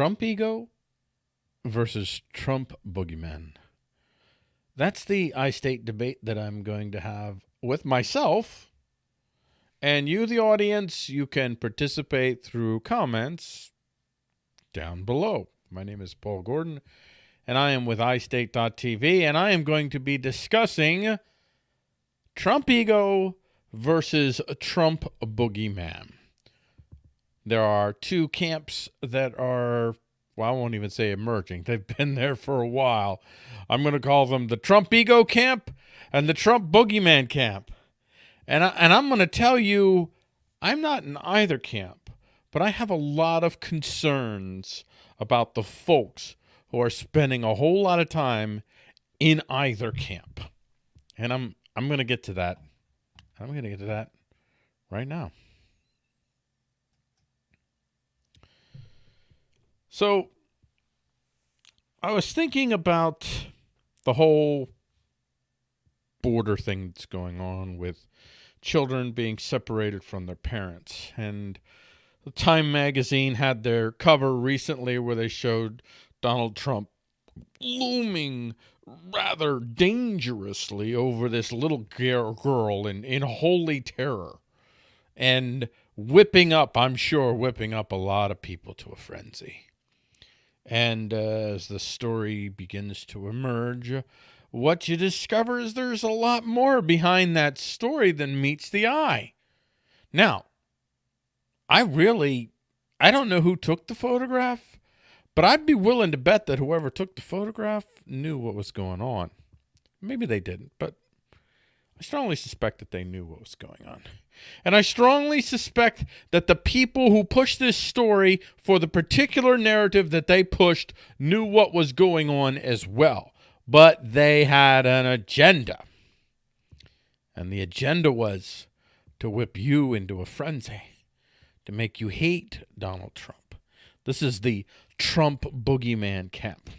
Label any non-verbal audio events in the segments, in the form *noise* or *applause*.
Trump ego versus Trump boogeyman. That's the iState debate that I'm going to have with myself. And you, the audience, you can participate through comments down below. My name is Paul Gordon, and I am with iState.tv, and I am going to be discussing Trump ego versus Trump boogeyman. There are two camps that are, well, I won't even say emerging. *laughs* They've been there for a while. I'm going to call them the Trump ego camp and the Trump boogeyman camp. And, I, and I'm going to tell you, I'm not in either camp, but I have a lot of concerns about the folks who are spending a whole lot of time in either camp. And I'm I'm going to get to that. I'm going to get to that right now. So I was thinking about the whole border thing that's going on with children being separated from their parents. And the Time magazine had their cover recently where they showed Donald Trump looming rather dangerously over this little girl in, in holy terror and whipping up, I'm sure, whipping up a lot of people to a frenzy. And uh, as the story begins to emerge, what you discover is there's a lot more behind that story than meets the eye. Now, I really, I don't know who took the photograph. But I'd be willing to bet that whoever took the photograph knew what was going on. Maybe they didn't, but I strongly suspect that they knew what was going on. And I strongly suspect that the people who pushed this story for the particular narrative that they pushed knew what was going on as well. But they had an agenda. And the agenda was to whip you into a frenzy, to make you hate Donald Trump. This is the Trump boogeyman camp.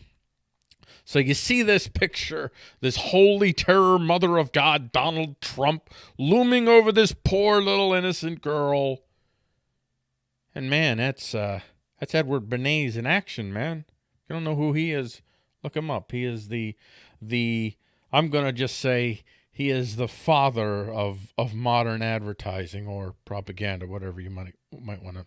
So you see this picture, this holy terror, mother of God, Donald Trump, looming over this poor little innocent girl. And man, that's uh, that's Edward Bernays in action, man. You don't know who he is? Look him up. He is the the I'm gonna just say he is the father of of modern advertising or propaganda, whatever you might might want to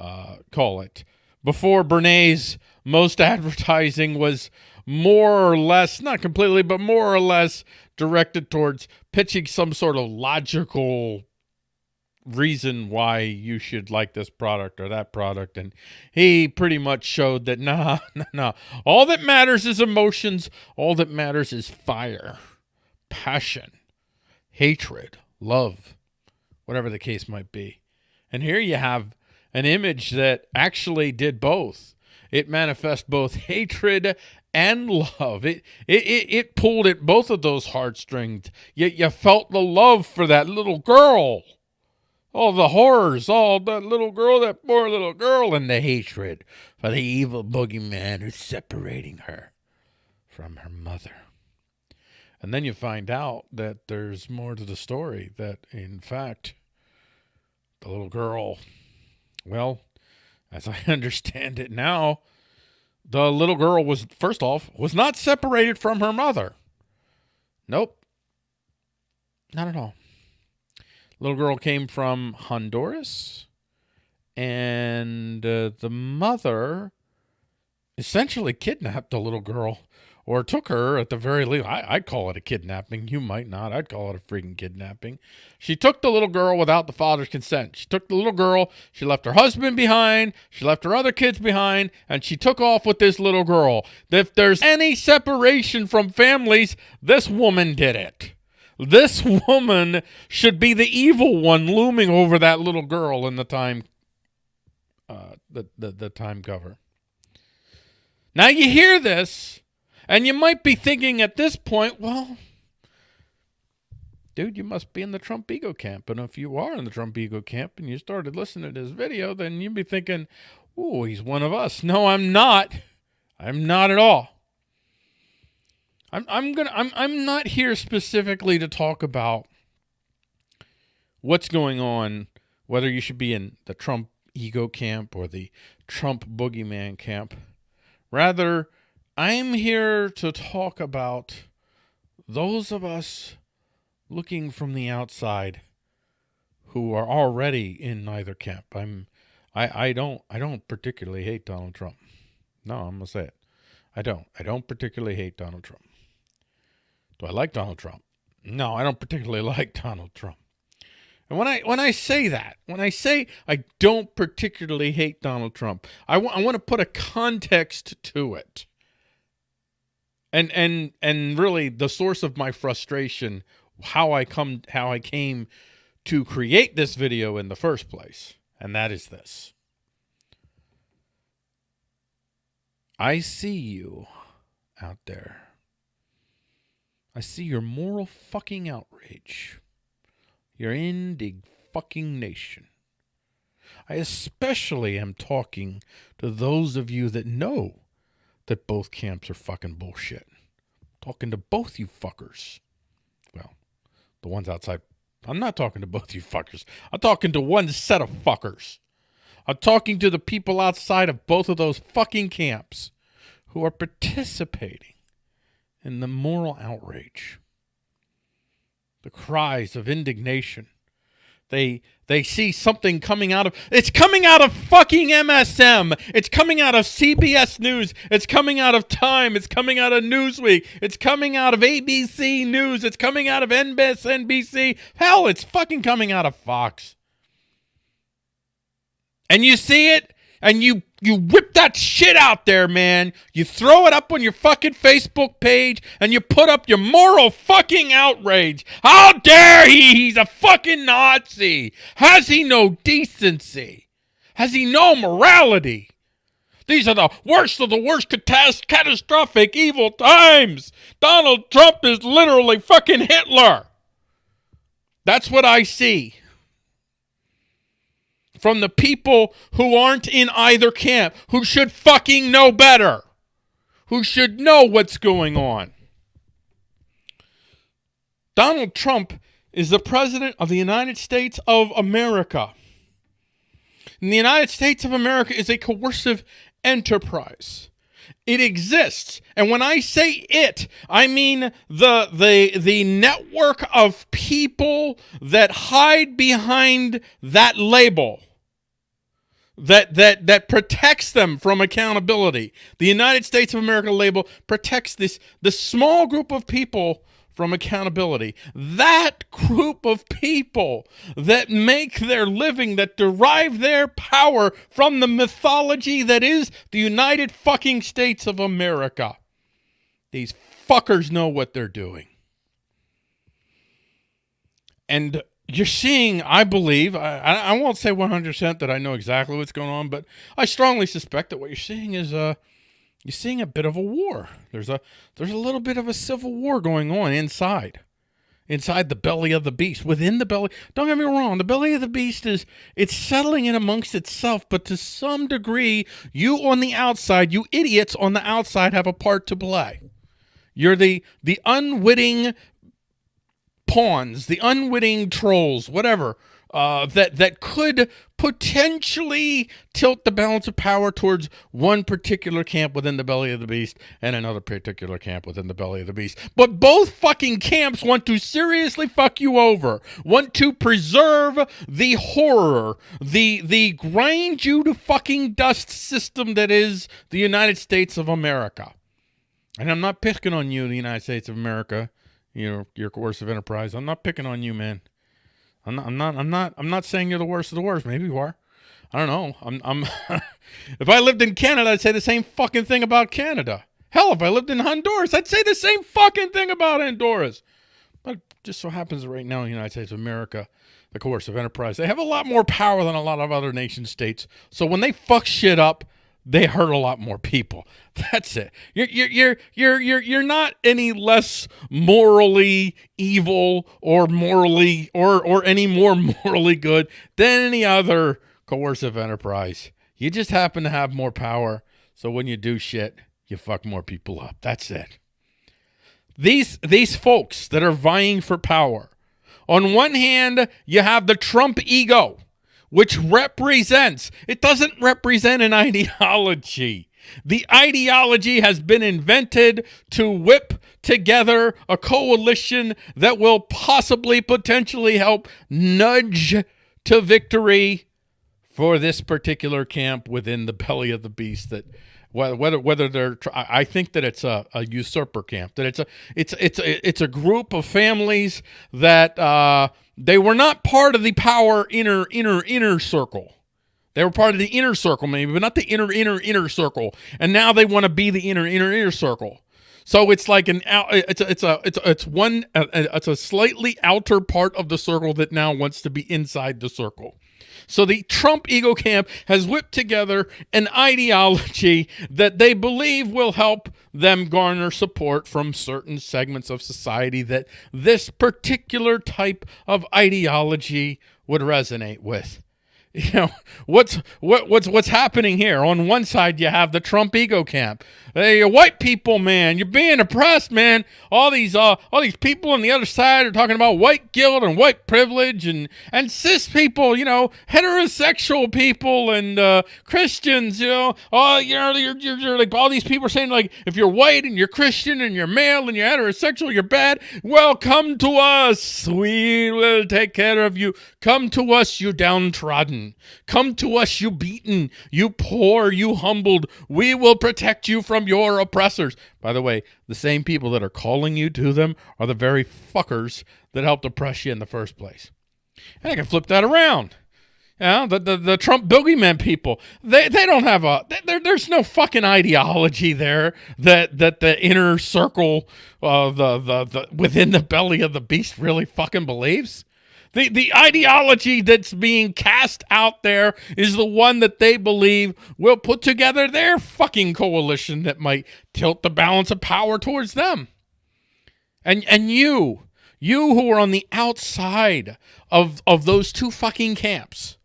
uh, call it before Bernays, most advertising was more or less, not completely, but more or less directed towards pitching some sort of logical reason why you should like this product or that product. And he pretty much showed that, *laughs* nah, nah, nah. All that matters is emotions. All that matters is fire, passion, hatred, love, whatever the case might be. And here you have an image that actually did both. It manifests both hatred and love. It, it, it, it pulled at both of those heartstrings. Yet you felt the love for that little girl. All the horrors, all that little girl, that poor little girl, and the hatred for the evil boogeyman who's separating her from her mother. And then you find out that there's more to the story, that in fact, the little girl well, as I *laughs* understand it now, the little girl was, first off, was not separated from her mother. Nope. Not at all. Little girl came from Honduras, and uh, the mother essentially kidnapped the little girl or took her at the very least. I, I'd call it a kidnapping. You might not. I'd call it a freaking kidnapping. She took the little girl without the father's consent. She took the little girl. She left her husband behind. She left her other kids behind. And she took off with this little girl. If there's any separation from families, this woman did it. This woman should be the evil one looming over that little girl in the time, uh, the, the, the time cover. Now you hear this and you might be thinking at this point, well, dude, you must be in the Trump ego camp. And if you are in the Trump ego camp and you started listening to this video, then you'd be thinking, oh, he's one of us. No, I'm not. I'm not at all. I'm I'm gonna I'm I'm not here specifically to talk about what's going on, whether you should be in the Trump ego camp or the Trump boogeyman camp. Rather, I'm here to talk about those of us looking from the outside who are already in neither camp. I'm I, I don't I don't particularly hate Donald Trump. No, I'm gonna say it. I don't. I don't particularly hate Donald Trump. Do I like Donald Trump? No, I don't particularly *laughs* like Donald Trump. And when I when I say that, when I say I don't particularly hate Donald Trump, I, I want to put a context to it. And and and really the source of my frustration, how I come how I came to create this video in the first place, and that is this. I see you out there. I see your moral fucking outrage. Your indig fucking nation. I especially am talking to those of you that know that both camps are fucking bullshit. Talking to both you fuckers. Well, the ones outside. I'm not talking to both you fuckers. I'm talking to one set of fuckers. I'm talking to the people outside of both of those fucking camps who are participating in the moral outrage, the cries of indignation. They they see something coming out of it's coming out of fucking MSM. It's coming out of CBS News. It's coming out of Time. It's coming out of Newsweek. It's coming out of ABC News. It's coming out of NBC. Hell, it's fucking coming out of Fox. And you see it and you you whip that shit out there, man. You throw it up on your fucking Facebook page and you put up your moral fucking outrage. How dare he? He's a fucking Nazi. Has he no decency? Has he no morality? These are the worst of the worst catastrophic evil times. Donald Trump is literally fucking Hitler. That's what I see from the people who aren't in either camp, who should fucking know better, who should know what's going on. Donald Trump is the president of the United States of America. And the United States of America is a coercive enterprise. It exists. And when I say it, I mean the the the network of people that hide behind that label that that that protects them from accountability. The United States of America label protects this the small group of people from accountability. That group of people that make their living, that derive their power from the mythology that is the United fucking States of America. These fuckers know what they're doing. And you're seeing, I believe, I, I won't say 100% that I know exactly what's going on, but I strongly suspect that what you're seeing is uh, you're seeing a bit of a war. There's a there's a little bit of a civil war going on inside, inside the belly of the beast, within the belly. Don't get me wrong, the belly of the beast is it's settling in amongst itself, but to some degree, you on the outside, you idiots on the outside, have a part to play. You're the the unwitting pawns, the unwitting trolls, whatever, uh, that that could potentially tilt the balance of power towards one particular camp within the belly of the beast and another particular camp within the belly of the beast. But both fucking camps want to seriously fuck you over, want to preserve the horror, the the grind you to fucking dust system that is the United States of America. And I'm not picking on you, the United States of America you know, your coercive enterprise. I'm not picking on you, man. I'm not. I'm not. I'm not. I'm not saying you're the worst of the worst. Maybe you are. I don't know. I'm. I'm. *laughs* if I lived in Canada, I'd say the same fucking thing about Canada. Hell, if I lived in Honduras, I'd say the same fucking thing about Honduras. But just so happens right now in the United States of America, the coercive enterprise, they have a lot more power than a lot of other nation states. So when they fuck shit up, they hurt a lot more people. *laughs* That's it. You're you're you're you're you're not any less morally evil or morally or or any more *laughs* morally good than any other coercive enterprise. You just happen to have more power. So when you do shit, you fuck more people up. That's it. These these folks that are vying for power. On one hand, you have the Trump ego which represents, it doesn't represent an *laughs* ideology. The ideology has been invented to whip together a coalition that will possibly, potentially help nudge to victory for this particular camp within the belly of the beast that whether whether they're I think that it's a, a usurper camp that it's a it's it's a, it's a group of families that uh, they were not part of the power inner inner inner circle they were part of the inner circle, maybe, but not the inner, inner, inner circle. And now they want to be the inner, inner, inner circle. So it's like an it's a, it's a it's a, it's one it's a slightly outer part of the circle that now wants to be inside the circle. So the Trump ego camp has whipped together an ideology that they believe will help them garner support from certain segments of society that this particular type of ideology would resonate with. *laughs* you know what's what what's what's happening here? On one side you have the trump ego camp. Hey white people man. You're being oppressed man. All these uh all these people on the other side are talking about white guilt and white privilege and and cis people you know heterosexual people and uh christians you know. Oh you know you're, you're, you're like all these people are saying like if you're white and you're christian and you're male and you're heterosexual you're bad well come to us. We will take care of you. Come to us you downtrodden Come to us, you beaten, you poor, you humbled. We will protect you from your oppressors. By the way, the same people that are calling you to them are the very fuckers that helped oppress you in the first place. And I can flip that around. Yeah, the, the, the Trump boogeyman people, they, they don't have a, there, there's no fucking ideology there that, that the inner circle, uh, the, the, the, within the belly of the beast really fucking believes. The, the ideology that's being cast out there is the one that they believe will put together their fucking coalition that might tilt the balance of power towards them. And and you, you who are on the outside of of those two fucking camps.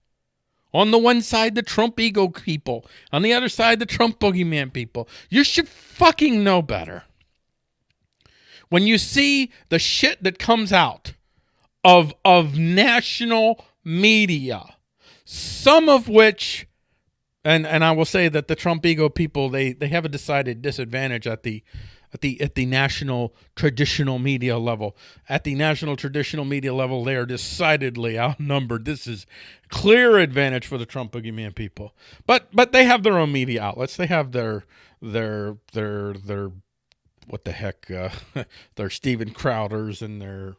On the one side, the Trump ego people. On the other side, the Trump boogeyman people. You should fucking know better. When you see the shit that comes out of of national media, some of which and and I will say that the Trump ego people they they have a decided disadvantage at the at the at the national traditional media level. At the national traditional media level, they are decidedly outnumbered. This is clear advantage for the Trump boogeyman people. But but they have their own media outlets. They have their their their their what the heck uh, *laughs* their Steven Crowders and their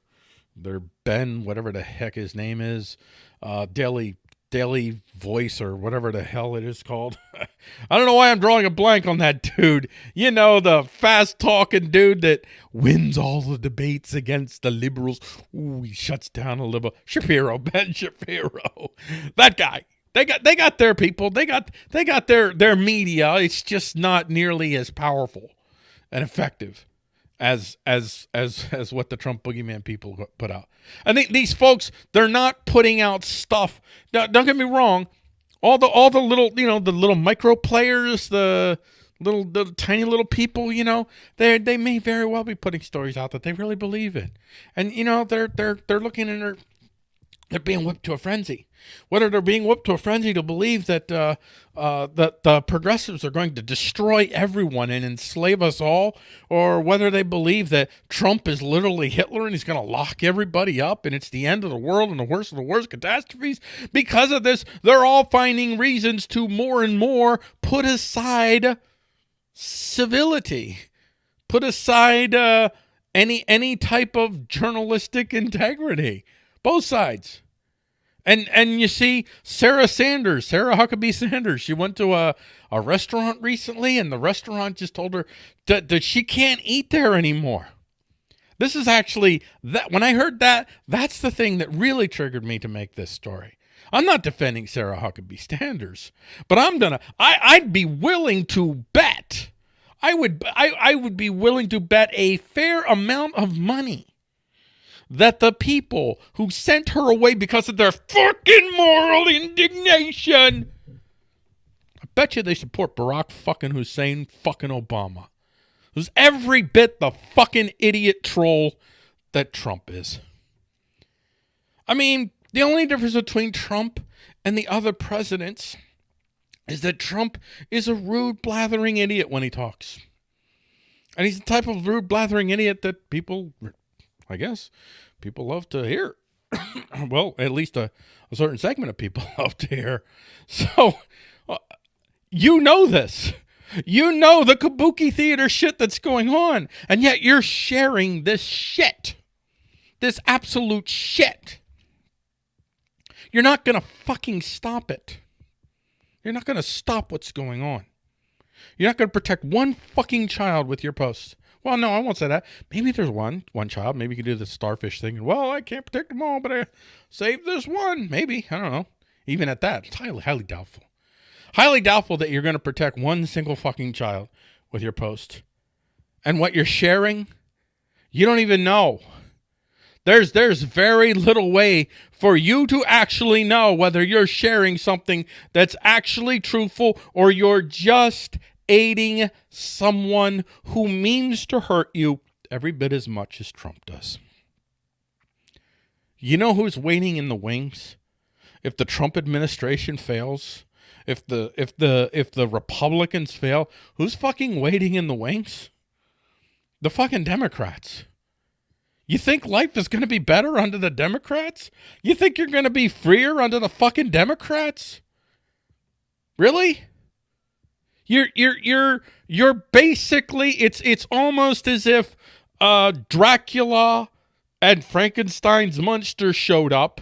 their Ben, whatever the heck his name is, uh, Daily Daily Voice or whatever the hell it is called. *laughs* I don't know why I'm drawing a blank on that dude. You know, the fast talking dude that wins all the debates against the liberals. Ooh, he shuts down a liberal. Shapiro, *laughs* Ben Shapiro. That guy. They got they got their people. They got they got their their media. It's just not nearly as powerful and effective as as as as what the Trump boogeyman people put out. I think these folks they're not putting out stuff. Now, don't get me wrong. All the all the little you know the little micro players, the little the tiny little people, you know, they they may very well be putting stories out that they really believe in, and you know they're they're they're looking and they're they're being whipped to a frenzy. Whether they're being whipped to a frenzy to believe that uh, uh, that the progressives are going to destroy everyone and enslave us all, or whether they believe that Trump is literally Hitler and he's going to lock everybody up and it's the end of the world and the worst of the worst catastrophes. Because of this, they're all finding reasons to more and more put aside civility, put aside uh, any any type of journalistic integrity. Both sides. And and you see Sarah Sanders, Sarah Huckabee Sanders, she went to a, a restaurant recently and the restaurant just told her that, that she can't eat there anymore. This is actually that when I heard that, that's the thing that really triggered me to make this story. I'm not defending Sarah Huckabee Sanders, but I'm gonna I, I'd be willing to bet. I would I, I would be willing to bet a fair amount of money that the people who sent her away because of their fucking moral indignation, I bet you they support Barack fucking Hussein fucking Obama. Who's every bit the fucking idiot troll that Trump is. I mean, the only difference between Trump and the other presidents is that Trump is a rude, blathering idiot when he talks. And he's the type of rude, blathering idiot that people, I guess, people love to hear. *coughs* well, at least a, a, certain segment of people *laughs* love to hear. So, uh, you know this. You know the kabuki theater shit that's going on, and yet you're sharing this shit. This absolute shit. You're not going to fucking stop it. You're not going to stop what's going on. You're not going to protect one fucking child with your posts. Well, no, I won't say that. Maybe there's one, one child. Maybe you could do the starfish thing. Well, I can't protect them all, but I save this one. Maybe. I don't know. Even at that, it's highly, highly doubtful. Highly doubtful that you're going to protect one single fucking child with your post. And what you're sharing, you don't even know. There's there's very little way for you to actually know whether you're sharing something that's actually truthful or you're just aiding someone who means to hurt you every bit as much as Trump does. You know who's waiting in the wings? If the Trump administration fails, if the if the if the Republicans fail, who's fucking waiting in the wings? The fucking Democrats. You think life is going to be better under the Democrats? You think you're going to be freer under the fucking Democrats? Really? You're you're you're you're basically it's it's almost as if uh Dracula and Frankenstein's monster showed up.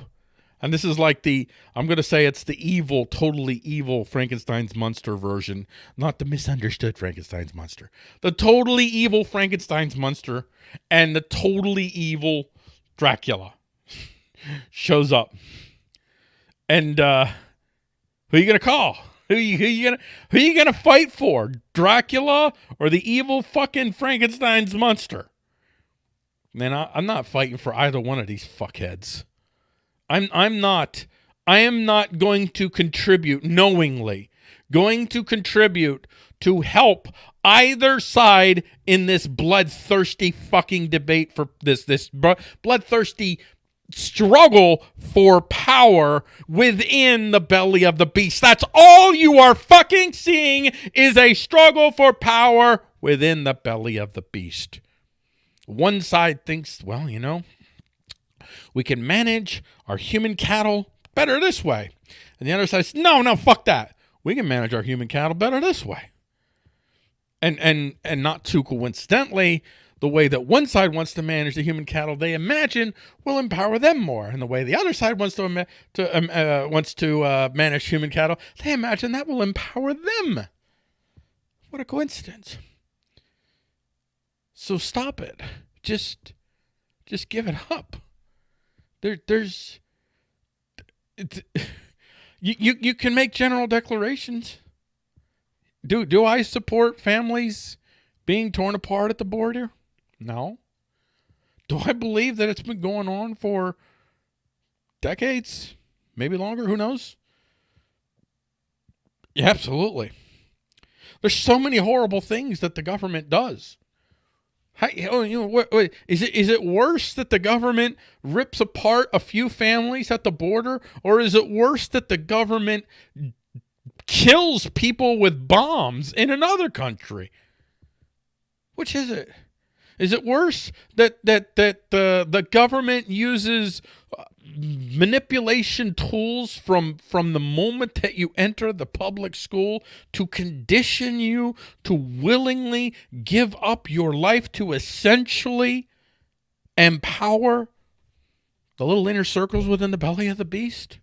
And this is like the I'm going to say it's the evil, totally evil Frankenstein's monster version, not the misunderstood Frankenstein's monster. The totally evil Frankenstein's monster and the totally evil Dracula *laughs* shows up. And uh who are you going to call? Who you, who you gonna who you gonna fight for? Dracula or the evil fucking Frankenstein's monster? Man, I, I'm not fighting for either one of these fuckheads. I'm I'm not I am not going to contribute knowingly, going to contribute to help either side in this bloodthirsty fucking debate for this this bloodthirsty struggle for power within the belly of the beast. That's all you are fucking seeing is a struggle for power within the belly of the beast. One side thinks, well, you know, we can manage our human cattle better this way. And the other side says, no, no, fuck that. We can manage our human cattle better this way. And and and not too coincidentally, the way that one side wants to manage the human cattle they imagine will empower them more, and the way the other side wants to, to um, uh, wants to uh, manage human cattle they imagine that will empower them. What a coincidence! So stop it. Just, just give it up. There, there's, *laughs* you, you, you can make general declarations. Do, do I support families being torn apart at the border? No. Do I believe that it's been going on for decades? Maybe longer, who knows? Yeah, absolutely. There's so many horrible things that the government does. How, oh, you know, it is it worse that the government rips apart a few families at the border, or is it worse that the government kills people with bombs in another country? Which is it? Is it worse that that that the the government uses uh, manipulation tools from from the moment that you enter the public school to condition you to willingly give up your life to essentially empower the little inner circles within the belly of the beast?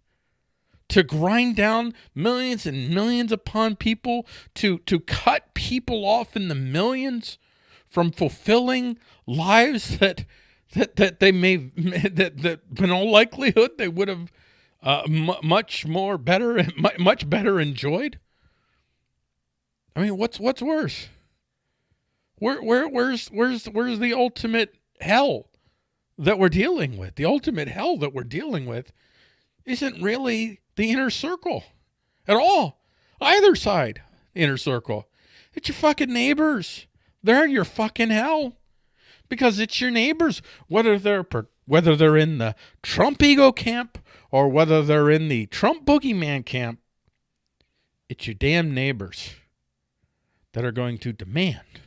to grind down millions and millions upon people to to cut people off in the millions from fulfilling lives *laughs* that that that they may *laughs* that that in all likelihood they would have uh, much more better *laughs* much better enjoyed. I mean, what's what's worse? Where where where's where's where's the ultimate hell that we're dealing with? The ultimate hell that we're dealing with isn't really the inner circle at all. Either side, inner circle. It's your fucking neighbors. They're your fucking hell. Because it's your neighbors, whether they're whether they're in the Trump ego camp or whether they're in the Trump boogeyman camp, it's your damn neighbors that are going to demand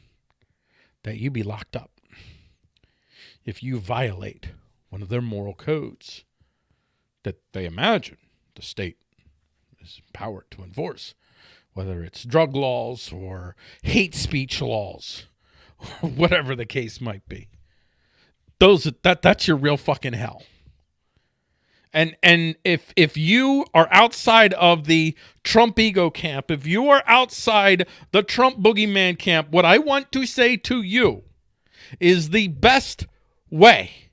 that you be locked up if you violate one of their moral codes that they imagine the state is empowered to enforce, whether it's drug laws or hate speech laws, *laughs* whatever the case might be. Those that that's your real fucking hell. And and if if you are outside of the Trump ego camp, if you are outside the Trump boogeyman camp, what I want to say to you is the best way,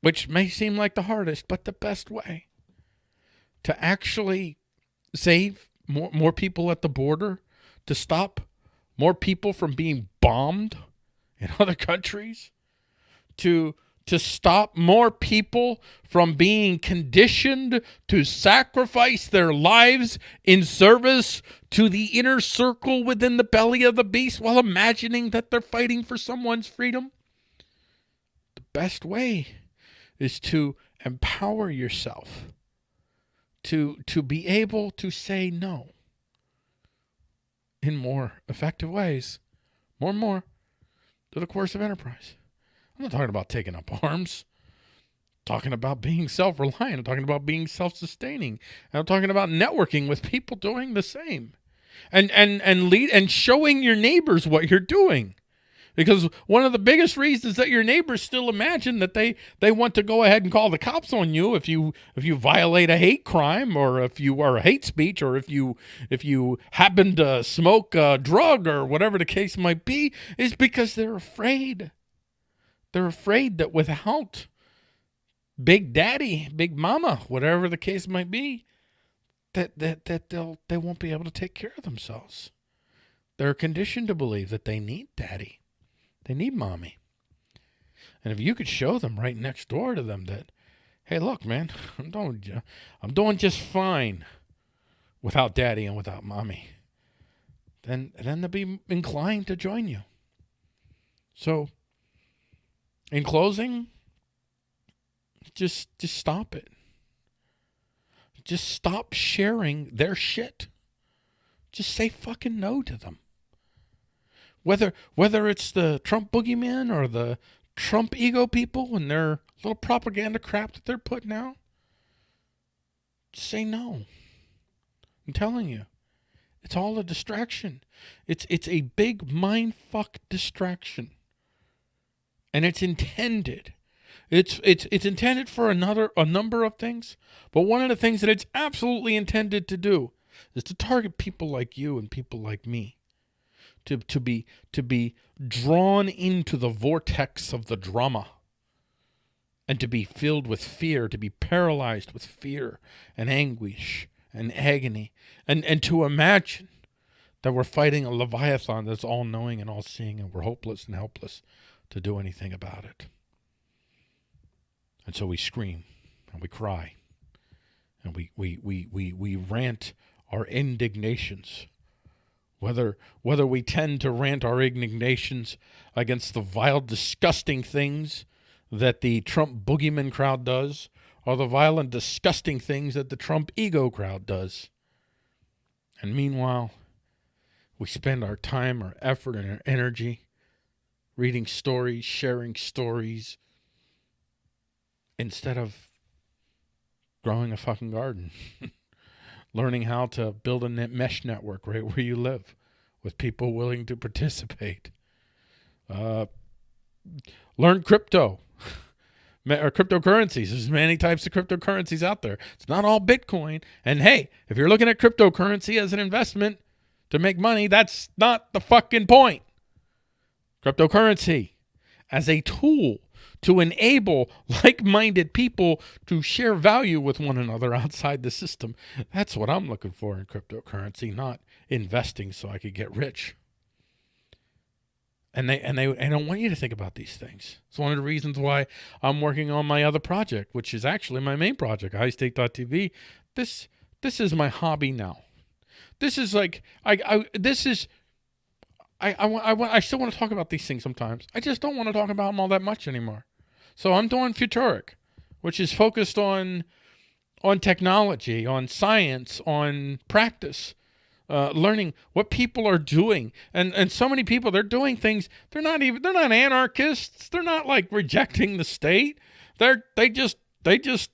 which may seem like the hardest, but the best way to actually save more more people at the border, to stop more people from being bombed in *laughs* other countries, to to stop more people from being conditioned to sacrifice their lives in service to the inner circle within the belly of the beast while imagining that they're fighting for someone's freedom? The best way is to empower yourself to to be able to say no in more effective ways, more and more, to the coercive enterprise. I'm not talking about taking up arms. I'm talking about being self-reliant. I'm talking about being self-sustaining. I'm talking about networking with people doing the same. And and and lead and showing your neighbors what you're doing. Because one of the biggest reasons that your neighbors still imagine that they they want to go ahead and call the cops on you if you if you violate a hate crime or if you are a hate speech or if you if you happen to smoke a drug or whatever the case might be is because they're afraid they're afraid that without Big Daddy, Big Mama, whatever the case might be, that that that they'll they won't be able to take care of themselves. They're conditioned to believe that they need Daddy, they need Mommy. And if you could show them right next door to them that, hey, look, man, *laughs* I'm doing I'm doing just fine without Daddy and without Mommy, then then they'll be inclined to join you. So in closing, just just stop it. Just stop sharing their shit. Just say fucking no to them. Whether whether it's the Trump boogeyman or the Trump ego people and their little propaganda crap that they're putting out, say no. I'm telling you. It's all a distraction. It's it's a big mind fuck distraction and it's intended. It's it's it's intended for another a number of things, but one of the things that it's absolutely intended to do is to target people like you and people like me. To to be to be drawn into the vortex of the drama and to be filled with fear, to be paralyzed with fear and anguish and agony, and, and to imagine that we're fighting a Leviathan that's all knowing and all seeing, and we're hopeless and helpless to do anything about it. And so we scream and we cry and we, we, we, we, we rant our indignations. Whether, whether we tend to rant our indignations against the vile, disgusting things that the Trump boogeyman crowd does, or the vile and disgusting things that the Trump ego crowd does. And meanwhile, we spend our time, our effort, and our energy reading stories, sharing stories, instead of growing a fucking garden, *laughs* learning how to build a net mesh network right *laughs* where you live with people willing to participate. Uh, learn crypto *laughs* or cryptocurrencies. There's many types of cryptocurrencies out there. It's not all Bitcoin. And hey, if you're looking at cryptocurrency as an investment to make money, that's not the fucking point cryptocurrency as a tool to enable like-minded people to share value with one another outside the system. That's what I'm looking for in cryptocurrency, not investing so I could get rich. And they and they and I want you to think about these things. It's one of the reasons why I'm working on my other project, which is actually my main project, highstake.tv. This this is my hobby now. This is like I, I this is I I, I, I still want to talk about these things sometimes. I just don't want to talk about them all that much anymore. So I'm doing Futuric, which is focused on on technology, on science, on practice, uh, learning what people are doing. And and so many people they're doing things. They're not even they're not anarchists. They're not like rejecting the state. They're they just they just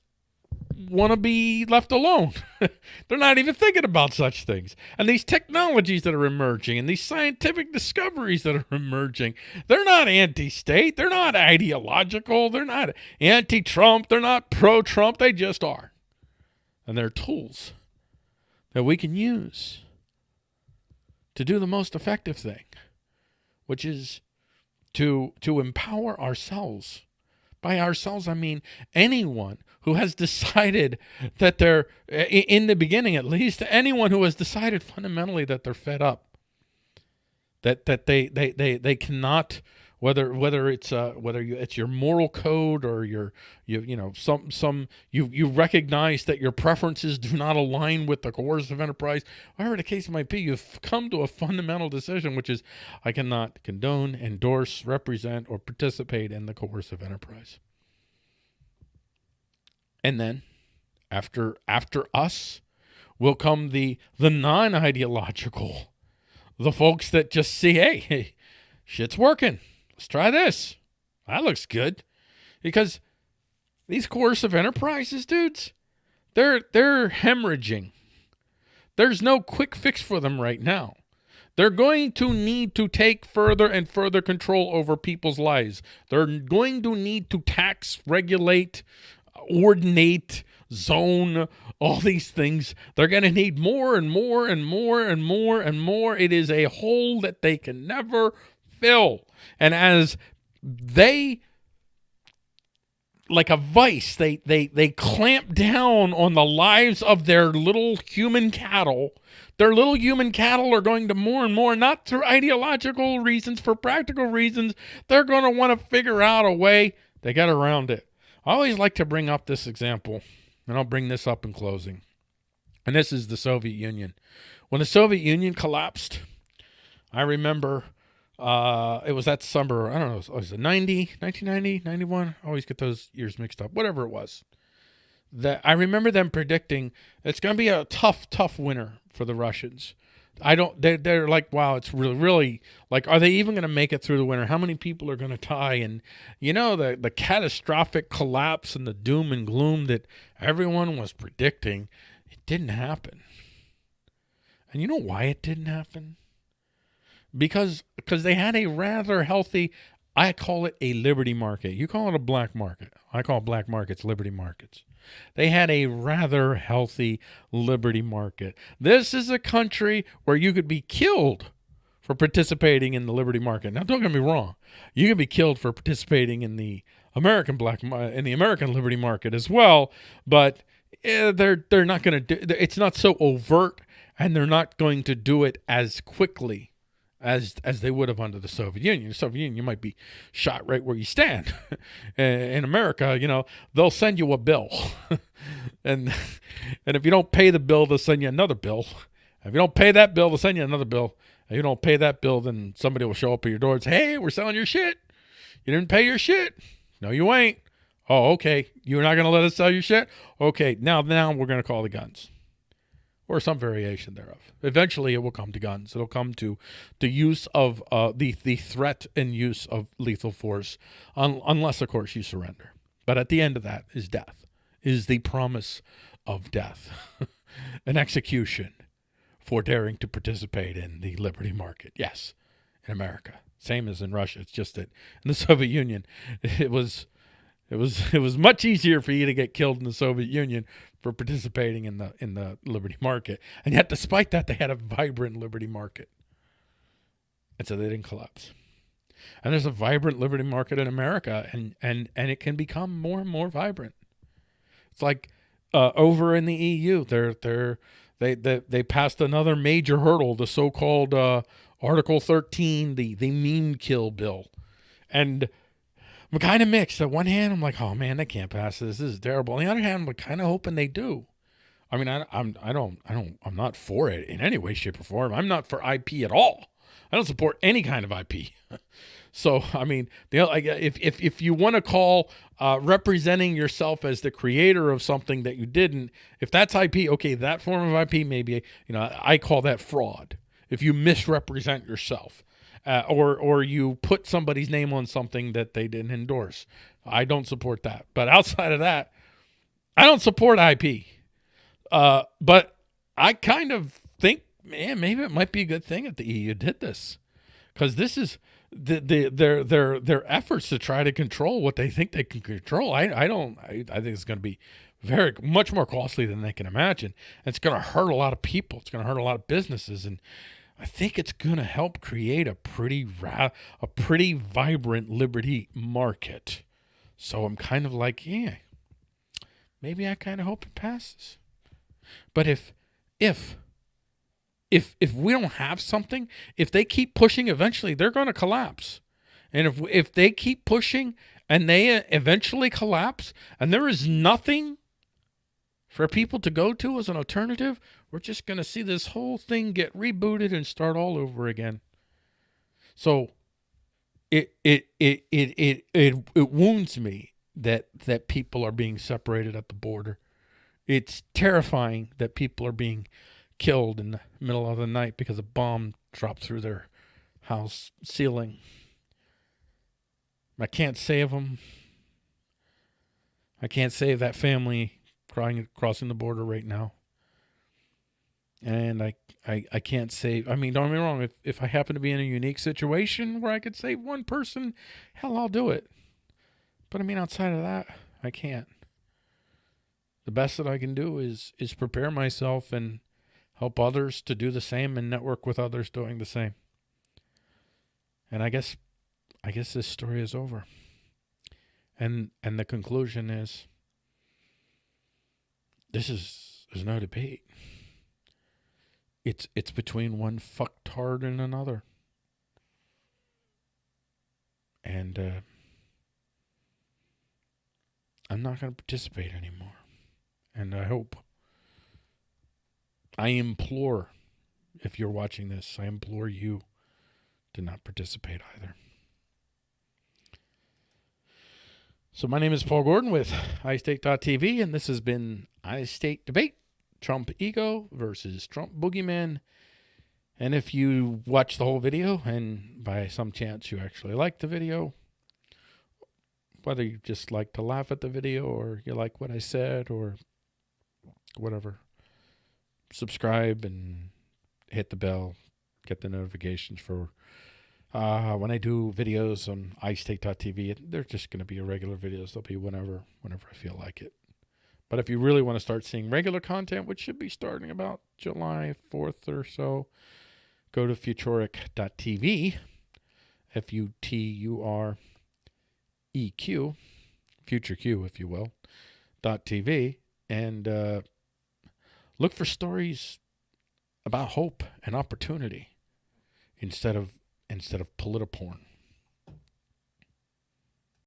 want to be left alone. *laughs* They're not even thinking about such things. And these technologies that are emerging and these scientific discoveries that are *laughs* emerging, they're not anti state. They're not ideological. They're not anti Trump. They're not pro Trump. They just are. And they're tools that we can use to do the most effective thing, which is to, to empower ourselves. By ourselves, I mean anyone who has decided that they're, in the beginning at least, anyone who has decided fundamentally that they're fed up, that that they they they they cannot whether whether it's uh whether you, it's your moral code or your you you know some some you you recognize that your preferences do not align with the coercive enterprise whatever the case might be you've come to a fundamental decision which is i cannot condone endorse represent or participate in the coercive enterprise and then after after us will come the the non-ideological, the folks that just see, hey, hey, shit's working. Let's try this. That looks good. Because these coercive enterprises, dudes, they're they're hemorrhaging. There's no quick fix for them right now. They're going to need to take further and further control over people's lives. They're going to need to tax, regulate, ordinate, zone, all these things. They're going to need more and more and more and more and more. It is a hole that they can never fill. And as they like a vice they they they clamp down on the lives of their little human cattle their little human cattle are going to more and more not through ideological reasons for practical reasons they're going to want to figure out a way they get around it I always like to bring up this example, and I'll bring this up in closing. And this is the Soviet Union. When the Soviet Union collapsed, I remember uh, it was that summer, I don't know, it was it 90, 1990, 91? I always get those years mixed up, whatever it was. That I remember them predicting it's going to be a tough, tough winter for the Russians. I don't. They're they're like, wow, it's really really like, are they even going to make it through the winter? How many people are going to die? And you know the the catastrophic collapse and the doom and gloom that everyone was predicting, it didn't happen. And you know why it didn't happen? Because because they had a rather healthy. I call it a liberty market. You call it a black market. I call black markets liberty markets. They had a rather healthy liberty market. This is a country where you could be killed for participating in the liberty market. Now, don't get me wrong. You can be killed for participating in the American black in the American liberty market as well, but eh, they're they're not going to do. It's not so overt, and they're not going to do it as quickly as as they would have under the Soviet Union. The Soviet Union, you might be shot right where you stand. *laughs* In America, you know, they'll send you a bill, *laughs* and and if you don't pay the bill, they'll send you another bill. If you don't pay that bill, they'll send you another bill. If you don't pay that bill, then somebody will show up at your door and say, "Hey, we're selling your shit. You didn't pay your shit. No, you ain't. Oh, okay. You're not gonna let us sell your shit. Okay, now now we're gonna call the guns." Or some variation thereof. Eventually, it will come to guns. It'll come to the use of uh, the the threat and use of lethal force, un- unless of course you surrender. But at the end of that is death, is the promise of death, *laughs* an execution for daring to participate in the liberty market. Yes, in America, same as in Russia. It's just that in the *laughs* Soviet Union, it was. It was *laughs* it was much easier for you to get killed in the Soviet Union for participating in the in the liberty market. And yet despite that they had a vibrant liberty market. And so they didn't collapse. And there's a vibrant liberty market in America and and and it can become more and more vibrant. It's like uh, over in the EU, they're they're they they they passed another major hurdle, the so-called uh, Article 13, the the meme kill bill. And I'm kind of mixed. On one hand, I'm like, oh man, they can't pass this. This is terrible. On the other hand, I'm kind of hoping they do. I mean, I, I'm I don't I don't I'm not for it in any way, shape, or form. I'm not for IP at all. I don't support any kind of IP. *laughs* so I mean, the if if if you want to call uh, representing yourself as the creator of something that you didn't, if that's IP, okay, that form of IP maybe you know I call that fraud. If you misrepresent yourself. Uh, or or you put somebody's name on something that they didn't endorse. I don't support that. But outside of that, I don't support IP. Uh, but I kind of think, man, maybe it might be a good thing that the EU did this, because this is the, the their their their efforts to try to control what they think they can control. I I don't. I, I think it's going to be very much more costly than they can imagine. And it's going to hurt a lot of people. It's going to hurt a lot of businesses, and I think it's going to help create a pretty ra- a pretty vibrant liberty market. So I'm kind of like, yeah, maybe I kind of hope it passes. But if if if if we don't have something, if they keep pushing, eventually they're going to collapse. And if if they keep pushing and they uh, eventually collapse, and there is nothing for people to go to as an alternative, we're just going to see this whole thing get rebooted and start all over again. So it it it it it it, it wounds me that that people are being separated at the border. It's terrifying that people are being killed in the middle of the night because a bomb dropped through their house ceiling. I can't save them. I can't save that family crying crossing the border right now. And I, I, I can't save. I mean, don't get me wrong. If if I happen to be in a unique situation where I could save one person, hell, I'll do it. But I mean, outside of that, I can't. The best that I can do is is prepare myself and help others to do the same and network with others doing the same. And I guess I guess this story is over. And and the conclusion is this is there's no debate. It's it's between one fucktard and another. And uh, I'm not going to participate anymore. And I hope I implore, if you're watching this, I implore you to not participate either. So my name is Paul Gordon with iState.tv, and this has been iState Debate, Trump Ego versus Trump Boogeyman. And if you watch the whole video, and by some chance you actually like the video, whether you just like to laugh at the video or you like what I said or whatever, subscribe and hit the bell, get the notifications for uh, when I do videos on iState.tv. They're just going to be irregular videos. They'll be whenever, whenever I feel like it. But if you really want to start seeing regular content, which should be starting about July 4th or so, go to futureq.tv, F U T U R E Q, Future Q, if you will, dot TV, and uh, Look for stories about hope and opportunity instead of instead of politiporn.